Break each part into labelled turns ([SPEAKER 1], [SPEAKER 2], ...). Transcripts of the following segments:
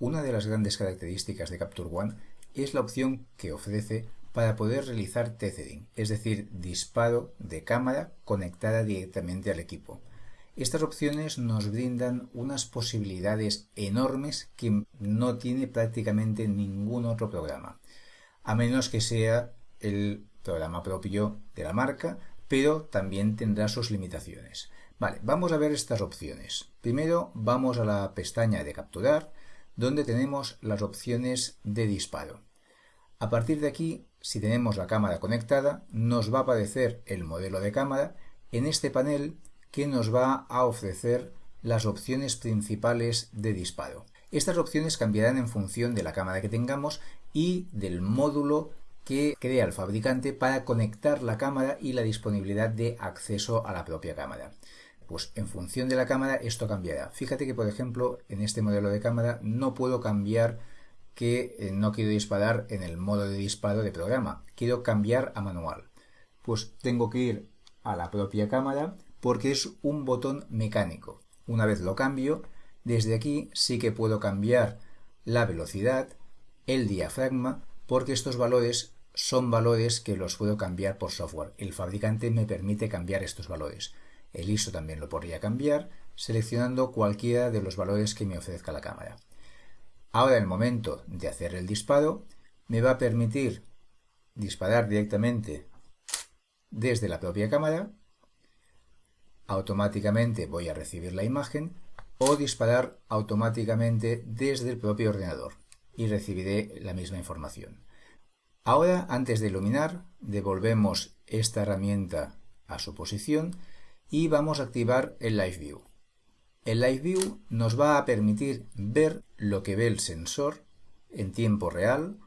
[SPEAKER 1] Una de las grandes características de Capture One es la opción que ofrece para poder realizar tethering, es decir, disparo de cámara conectada directamente al equipo. Estas opciones nos brindan unas posibilidades enormes que no tiene prácticamente ningún otro programa, a menos que sea el programa propio de la marca, pero también tendrá sus limitaciones. Vale, vamos a ver estas opciones. Primero vamos a la pestaña de capturar, donde tenemos las opciones de disparo. A partir de aquí, si tenemos la cámara conectada, nos va a aparecer el modelo de cámara en este panel que nos va a ofrecer las opciones principales de disparo. Estas opciones cambiarán en función de la cámara que tengamos y del módulo que crea el fabricante para conectar la cámara y la disponibilidad de acceso a la propia cámara. Pues en función de la cámara esto cambiará. Fíjate que por ejemplo en este modelo de cámara no puedo cambiar que eh, no quiero disparar en el modo de disparo de programa. Quiero cambiar a manual. Pues tengo que ir a la propia cámara porque es un botón mecánico. Una vez lo cambio, desde aquí sí que puedo cambiar la velocidad, el diafragma, porque estos valores son valores que los puedo cambiar por software. El fabricante me permite cambiar estos valores. El ISO también lo podría cambiar seleccionando cualquiera de los valores que me ofrezca la cámara. Ahora en el momento de hacer el disparo me va a permitir disparar directamente desde la propia cámara, automáticamente voy a recibir la imagen o disparar automáticamente desde el propio ordenador y recibiré la misma información. Ahora, antes de iluminar, devolvemos esta herramienta a su posición y vamos a activar el Live View. El Live View nos va a permitir ver lo que ve el sensor en tiempo real.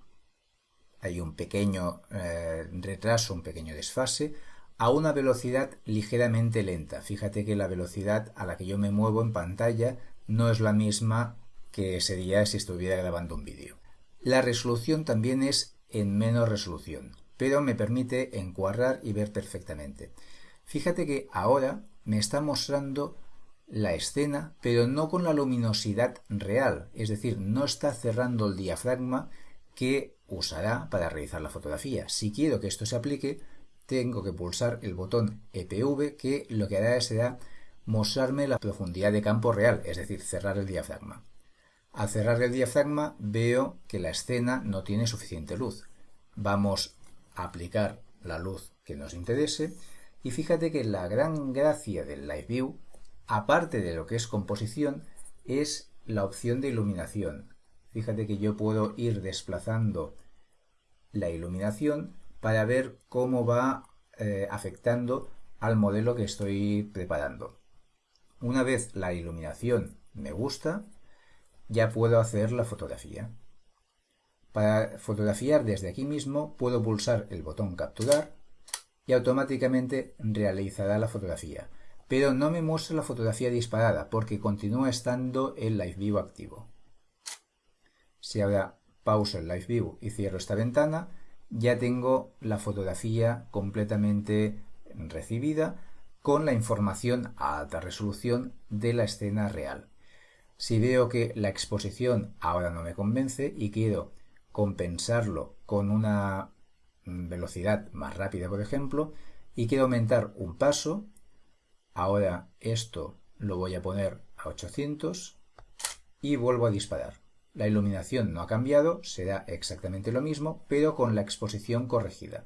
[SPEAKER 1] Hay un pequeño eh, retraso, un pequeño desfase, a una velocidad ligeramente lenta. Fíjate que la velocidad a la que yo me muevo en pantalla no es la misma que sería si estuviera grabando un vídeo. La resolución también es en menos resolución, pero me permite encuadrar y ver perfectamente. Fíjate que ahora me está mostrando la escena, pero no con la luminosidad real, es decir, no está cerrando el diafragma que usará para realizar la fotografía. Si quiero que esto se aplique, tengo que pulsar el botón EPV que lo que hará será mostrarme la profundidad de campo real, es decir, cerrar el diafragma. Al cerrar el diafragma veo que la escena no tiene suficiente luz. Vamos a aplicar la luz que nos interese y fíjate que la gran gracia del Live View aparte de lo que es composición, es la opción de iluminación. Fíjate que yo puedo ir desplazando la iluminación para ver cómo va eh, afectando al modelo que estoy preparando. Una vez la iluminación me gusta, ya puedo hacer la fotografía. Para fotografiar desde aquí mismo puedo pulsar el botón capturar automáticamente realizará la fotografía pero no me muestra la fotografía disparada porque continúa estando el Live View activo. Si ahora pauso el Live View y cierro esta ventana, ya tengo la fotografía completamente recibida con la información a alta resolución de la escena real. Si veo que la exposición ahora no me convence y quiero compensarlo con una velocidad más rápida, por ejemplo, y quiero aumentar un paso, Ahora esto lo voy a poner a 800 y vuelvo a disparar. La iluminación no ha cambiado, será exactamente lo mismo, pero con la exposición corregida.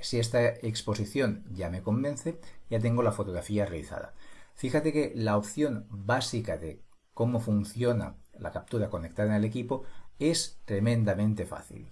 [SPEAKER 1] Si esta exposición ya me convence, ya tengo la fotografía realizada. Fíjate que la opción básica de cómo funciona la captura conectada en el equipo es tremendamente fácil.